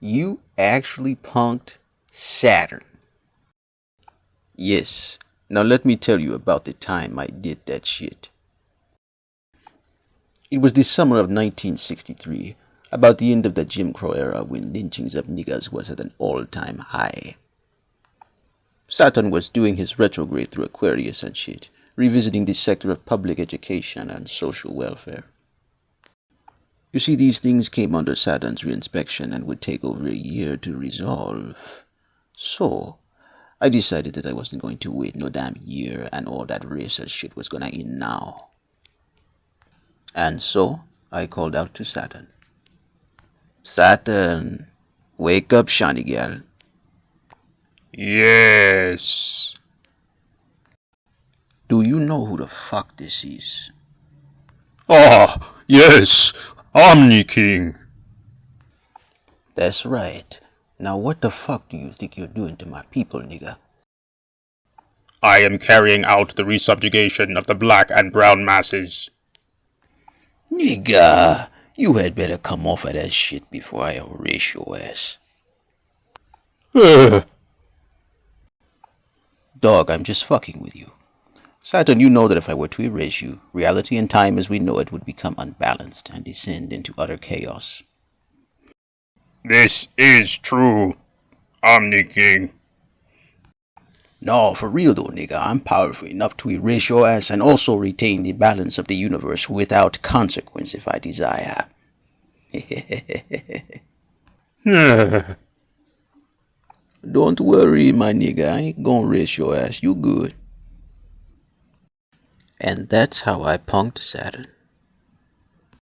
You actually punked Saturn. Yes. Now let me tell you about the time I did that shit. It was the summer of 1963, about the end of the Jim Crow era when lynchings of niggers was at an all-time high. Saturn was doing his retrograde through Aquarius and shit, revisiting the sector of public education and social welfare. You see, these things came under Saturn's reinspection and would take over a year to resolve. So, I decided that I wasn't going to wait no damn year and all that racist shit was gonna end now. And so, I called out to Saturn. Saturn, wake up, shiny girl. Yes. Do you know who the fuck this is? Ah, yes, Omni King. That's right. Now what the fuck do you think you're doing to my people, nigga? I am carrying out the resubjugation of the black and brown masses. Nigga, you had better come off of that shit before I erase your ass. Dog, I'm just fucking with you. Saturn, you know that if I were to erase you, reality and time as we know it would become unbalanced and descend into utter chaos. This is true, Omni King. No, for real though, nigga, I'm powerful enough to erase your ass and also retain the balance of the universe without consequence if I desire. Don't worry, my nigga, I ain't gonna erase your ass, you good. And that's how I punked Saturn.